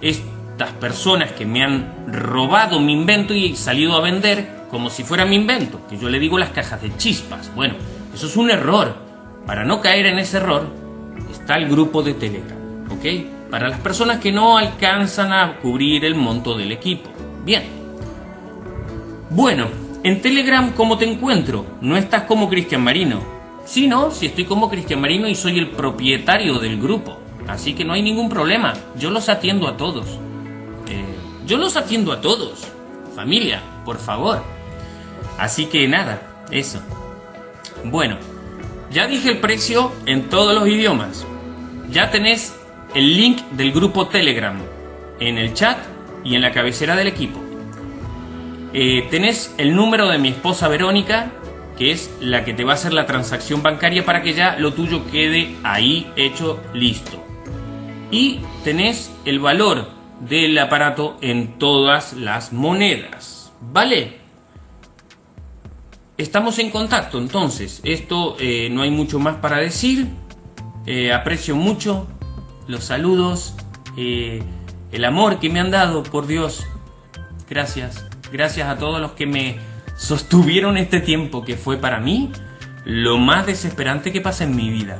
estas personas que me han robado mi invento y salido a vender como si fuera mi invento, que yo le digo las cajas de chispas. Bueno, eso es un error. Para no caer en ese error, está el grupo de Telegram, ¿ok? para las personas que no alcanzan a cubrir el monto del equipo. Bien. Bueno, en Telegram, ¿cómo te encuentro? No estás como Cristian Marino. Sí, no, si estoy como Cristian Marino y soy el propietario del grupo. Así que no hay ningún problema. Yo los atiendo a todos. Eh, yo los atiendo a todos. Familia, por favor. Así que nada, eso. Bueno, ya dije el precio en todos los idiomas. Ya tenés el link del grupo Telegram en el chat y en la cabecera del equipo. Eh, tenés el número de mi esposa Verónica, que es la que te va a hacer la transacción bancaria para que ya lo tuyo quede ahí hecho listo. Y tenés el valor del aparato en todas las monedas. ¿Vale? Estamos en contacto, entonces. Esto eh, no hay mucho más para decir. Eh, aprecio mucho los saludos, eh, el amor que me han dado, por Dios. Gracias, gracias a todos los que me sostuvieron este tiempo que fue para mí lo más desesperante que pasa en mi vida.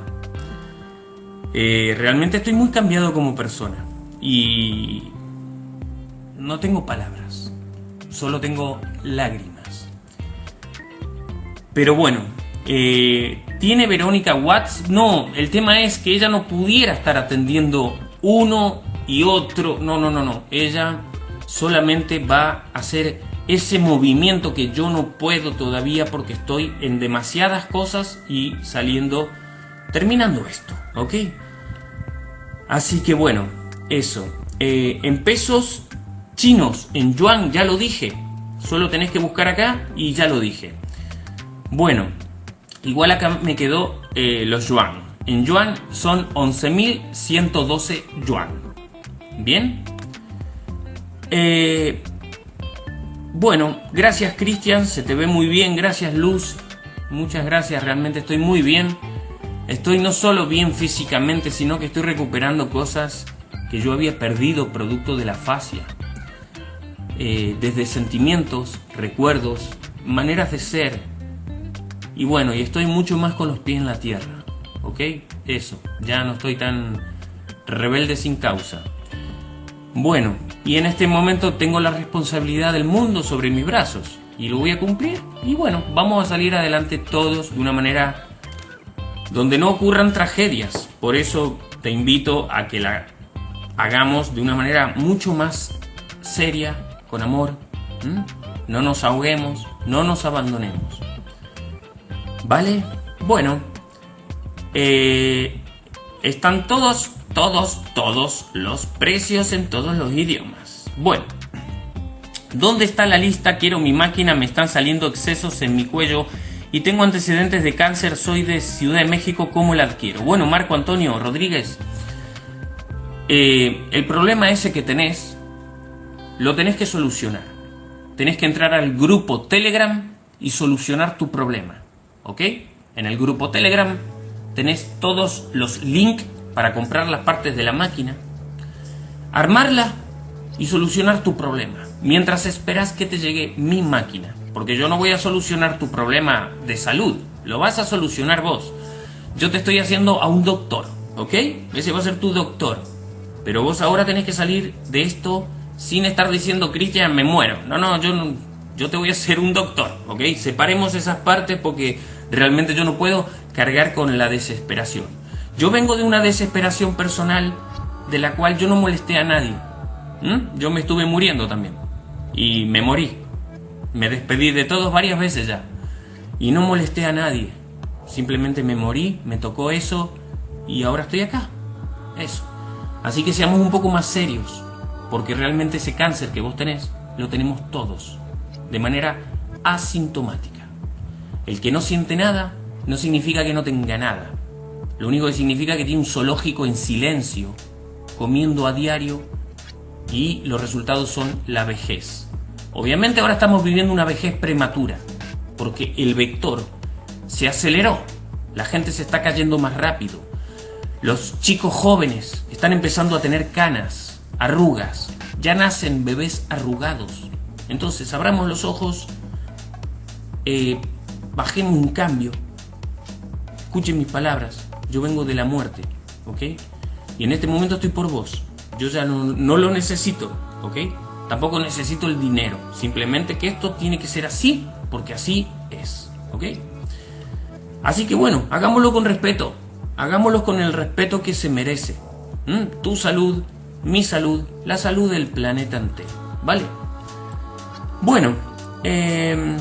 Eh, realmente estoy muy cambiado como persona y no tengo palabras, solo tengo lágrimas. Pero bueno, eh, ¿Tiene Verónica Watts? No, el tema es que ella no pudiera estar atendiendo uno y otro. No, no, no, no. Ella solamente va a hacer ese movimiento que yo no puedo todavía porque estoy en demasiadas cosas y saliendo, terminando esto, ¿ok? Así que bueno, eso. Eh, en pesos chinos, en yuan, ya lo dije. Solo tenés que buscar acá y ya lo dije. Bueno, Igual acá me quedó eh, los yuan. En yuan son 11.112 yuan. ¿Bien? Eh, bueno, gracias Cristian, se te ve muy bien, gracias Luz, muchas gracias, realmente estoy muy bien. Estoy no solo bien físicamente, sino que estoy recuperando cosas que yo había perdido producto de la fascia. Eh, desde sentimientos, recuerdos, maneras de ser, y bueno, y estoy mucho más con los pies en la tierra. ¿Ok? Eso, ya no estoy tan rebelde sin causa. Bueno, y en este momento tengo la responsabilidad del mundo sobre mis brazos y lo voy a cumplir y bueno, vamos a salir adelante todos de una manera donde no ocurran tragedias. Por eso te invito a que la hagamos de una manera mucho más seria, con amor. No nos ahoguemos, no nos abandonemos. ¿Vale? Bueno, eh, están todos, todos, todos los precios en todos los idiomas. Bueno, ¿dónde está la lista? Quiero mi máquina, me están saliendo excesos en mi cuello y tengo antecedentes de cáncer, soy de Ciudad de México, ¿cómo la adquiero? Bueno, Marco Antonio Rodríguez, eh, el problema ese que tenés, lo tenés que solucionar. Tenés que entrar al grupo Telegram y solucionar tu problema. ¿Ok? En el grupo Telegram tenés todos los links para comprar las partes de la máquina, armarla y solucionar tu problema. Mientras esperas que te llegue mi máquina. Porque yo no voy a solucionar tu problema de salud. Lo vas a solucionar vos. Yo te estoy haciendo a un doctor. ¿Ok? Ese va a ser tu doctor. Pero vos ahora tenés que salir de esto sin estar diciendo, Cristian, me muero. No, no, yo yo te voy a hacer un doctor, ¿ok? Separemos esas partes porque realmente yo no puedo cargar con la desesperación. Yo vengo de una desesperación personal de la cual yo no molesté a nadie. Yo me estuve muriendo también. Y me morí. Me despedí de todos varias veces ya. Y no molesté a nadie. Simplemente me morí, me tocó eso y ahora estoy acá. Eso. Así que seamos un poco más serios, porque realmente ese cáncer que vos tenés lo tenemos todos, de manera asintomática. El que no siente nada no significa que no tenga nada. Lo único que significa que tiene un zoológico en silencio, comiendo a diario y los resultados son la vejez. Obviamente ahora estamos viviendo una vejez prematura, porque el vector se aceleró, la gente se está cayendo más rápido, los chicos jóvenes están empezando a tener canas, arrugas, ya nacen bebés arrugados. Entonces, abramos los ojos, eh, bajemos un cambio, escuchen mis palabras, yo vengo de la muerte, ¿ok? Y en este momento estoy por vos, yo ya no, no lo necesito, ¿ok? Tampoco necesito el dinero, simplemente que esto tiene que ser así, porque así es, ¿ok? Así que bueno, hagámoslo con respeto, hagámoslo con el respeto que se merece. Tu salud, mi salud, la salud del planeta entero. ¿Vale? Bueno, em,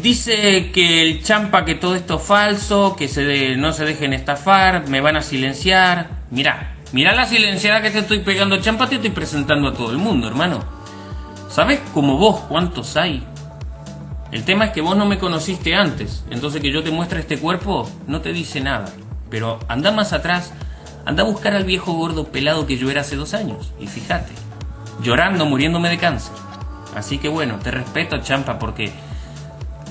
dice que el champa que todo esto es falso, que se no se dejen estafar, me van a silenciar. Mira, mira la silenciada que te estoy pegando, champa, te estoy presentando a todo el mundo, hermano. ¿Sabes como vos cuántos hay el tema es que vos no me conociste antes, entonces que yo te muestre este cuerpo no te dice nada. Pero anda más atrás, anda a buscar al viejo gordo pelado que yo era hace dos años. Y fíjate, llorando, muriéndome de cáncer. Así que bueno, te respeto, champa, porque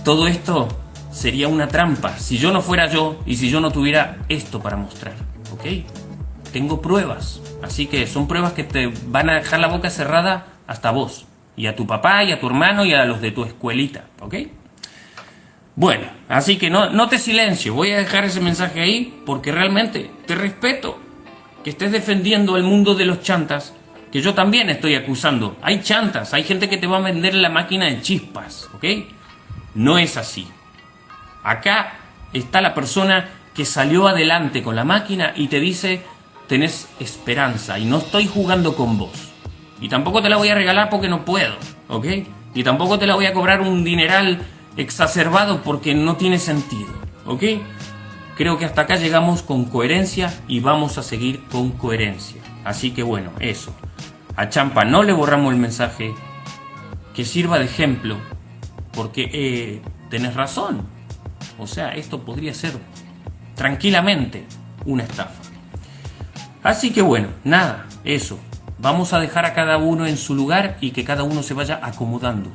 todo esto sería una trampa si yo no fuera yo y si yo no tuviera esto para mostrar. ¿Ok? Tengo pruebas. Así que son pruebas que te van a dejar la boca cerrada hasta vos y a tu papá y a tu hermano y a los de tu escuelita, ¿ok? Bueno, así que no, no te silencio, voy a dejar ese mensaje ahí porque realmente te respeto que estés defendiendo el mundo de los chantas, que yo también estoy acusando. Hay chantas, hay gente que te va a vender la máquina de chispas, ¿ok? No es así. Acá está la persona que salió adelante con la máquina y te dice, tenés esperanza y no estoy jugando con vos. Y tampoco te la voy a regalar porque no puedo, ¿ok? Y tampoco te la voy a cobrar un dineral exacerbado porque no tiene sentido, ¿ok? Creo que hasta acá llegamos con coherencia y vamos a seguir con coherencia. Así que bueno, eso. A Champa no le borramos el mensaje, que sirva de ejemplo, porque eh, tenés razón. O sea, esto podría ser tranquilamente una estafa. Así que bueno, nada, eso. Vamos a dejar a cada uno en su lugar y que cada uno se vaya acomodando.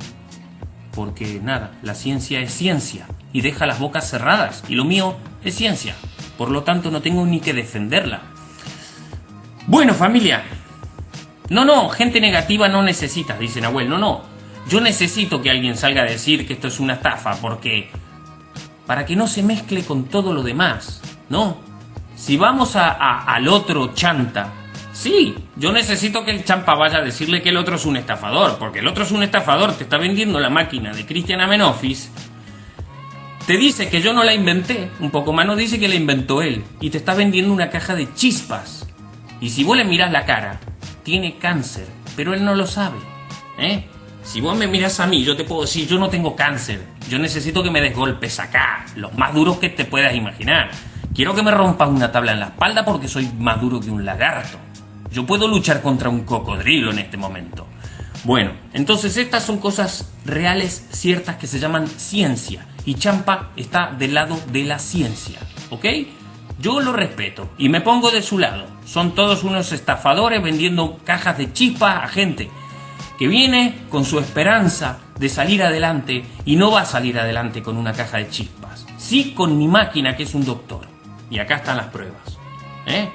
Porque nada, la ciencia es ciencia y deja las bocas cerradas y lo mío es ciencia. Por lo tanto no tengo ni que defenderla. Bueno familia, no, no, gente negativa no necesitas, dice Nahuel. No, no, yo necesito que alguien salga a decir que esto es una estafa porque... Para que no se mezcle con todo lo demás, ¿no? Si vamos a, al otro chanta Sí, yo necesito que el champa vaya a decirle que el otro es un estafador, porque el otro es un estafador, te está vendiendo la máquina de Christian Amenofis, te dice que yo no la inventé, un poco más nos dice que la inventó él, y te está vendiendo una caja de chispas. Y si vos le mirás la cara, tiene cáncer, pero él no lo sabe. ¿eh? Si vos me miras a mí, yo te puedo decir, yo no tengo cáncer, yo necesito que me des golpes acá, los más duros que te puedas imaginar. Quiero que me rompas una tabla en la espalda porque soy más duro que un lagarto. Yo puedo luchar contra un cocodrilo en este momento. Bueno, entonces estas son cosas reales, ciertas, que se llaman ciencia. Y Champa está del lado de la ciencia, ¿ok? Yo lo respeto y me pongo de su lado. Son todos unos estafadores vendiendo cajas de chispas a gente que viene con su esperanza de salir adelante y no va a salir adelante con una caja de chispas. Sí con mi máquina que es un doctor. Y acá están las pruebas. ¿eh?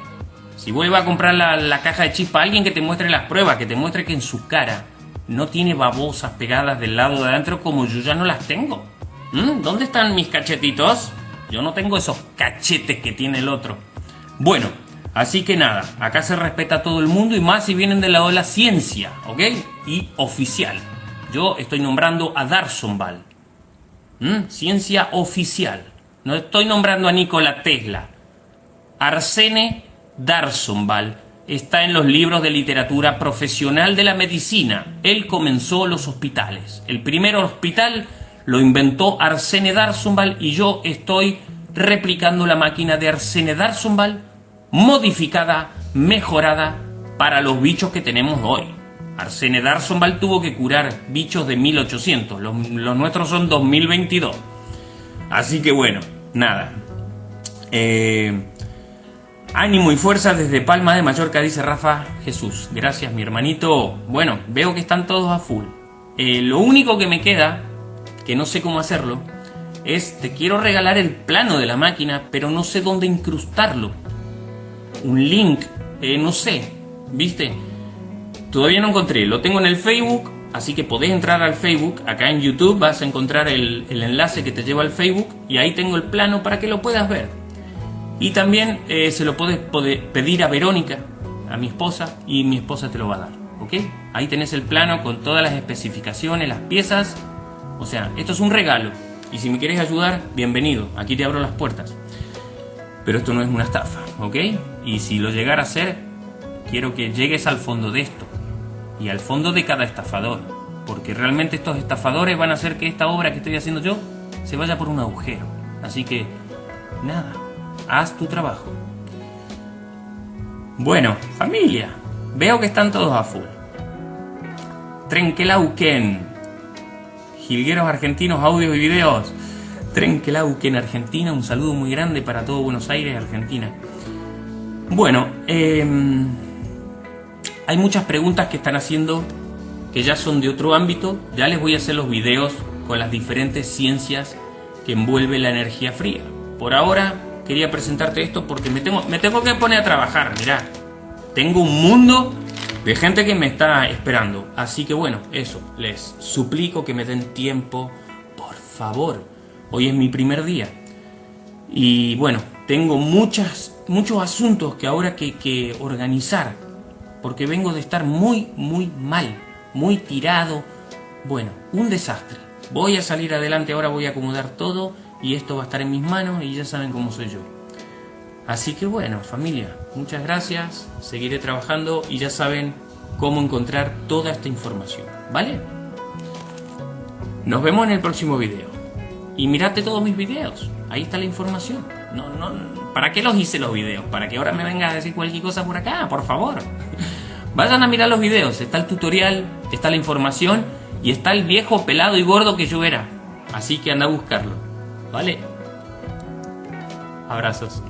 Si vuelve a comprar la, caja de chispa, alguien que te muestre las pruebas, que te muestre que en su cara no tiene babosas pegadas del lado de adentro como yo ya no las tengo. ¿Mm? ¿Dónde están mis cachetitos? Yo no tengo esos cachetes que tiene el otro. Bueno, así que nada, acá se respeta a todo el mundo y más si vienen de la ciencia, ¿ok? Y oficial. Yo estoy nombrando a Darsonval. ¿Mm? Ciencia oficial. No estoy nombrando a Nikola Tesla. Arsene Darsonval está en los libros de literatura profesional de la medicina. Él comenzó los hospitales. El primer hospital lo inventó Arsene Darsonval y yo estoy replicando la máquina de Arsene Darsonval modificada, mejorada para los bichos que tenemos hoy. Arsene Darsonval tuvo que curar bichos de 1800, los, los nuestros son 2022. Así que bueno, nada. Eh, Ánimo y fuerza desde Palma de Mallorca, dice Rafa Jesús. Gracias, mi hermanito. Bueno, veo que están todos a full. Eh, lo único que me queda, que no sé cómo hacerlo, es te quiero regalar el plano de la máquina, pero no sé dónde incrustarlo. Un link, eh, no sé, ¿viste? Todavía no encontré. Lo tengo en el Facebook, así que podés entrar al Facebook. Acá en YouTube vas a encontrar el, el enlace que te lleva al Facebook y ahí tengo el plano para que lo puedas ver. Y también eh, se lo puedes pedir a Verónica, a mi esposa, y mi esposa te lo va a dar. ¿Ok? Ahí tenés el plano con todas las especificaciones, las piezas. O sea, esto es un regalo. Y si me quieres ayudar, bienvenido. Aquí te abro las puertas. Pero esto no es una estafa, ¿ok? Y si lo llegara a ser, quiero que llegues al fondo de esto. Y al fondo de cada estafador. Porque realmente estos estafadores van a hacer que esta obra que estoy haciendo yo se vaya por un agujero. Así que, nada haz tu trabajo. Bueno, familia, veo que están todos a full. Trenquelauquen, Gilgueros Argentinos, audios y videos. Trenquelauquen, Argentina, un saludo muy grande para todo Buenos Aires, Argentina. Bueno, em, hay muchas preguntas que están haciendo que ya son de otro ámbito. Ya les voy a hacer los videos con las diferentes ciencias que envuelve la energía fría. Por ahora quería presentarte esto porque me tengo, me tengo que poner a trabajar, mirá. Tengo un mundo de gente que me está esperando. Así que bueno, eso, les suplico que me den tiempo, por favor. Hoy es mi primer día. Y bueno, tengo muchas, muchos asuntos que ahora que, que organizar. Porque vengo de estar muy, muy mal, muy tirado. Bueno, un desastre. Voy a salir adelante, ahora voy a acomodar todo y esto va a estar en mis manos y ya saben cómo soy yo. Así que bueno, familia, muchas gracias, seguiré trabajando y ya saben cómo encontrar toda esta información, ¿vale? Nos vemos en el próximo video. Y mirate todos mis videos, ahí está la información. No, no, ¿Para qué los hice los videos? ¿Para que ahora me vengas a decir cualquier cosa por acá? Por favor. *laughs* Vayan a mirar los videos, está el tutorial, está la información y está el viejo pelado y gordo que yo era. Así que anda a buscarlo. ¿Vale? Abrazos.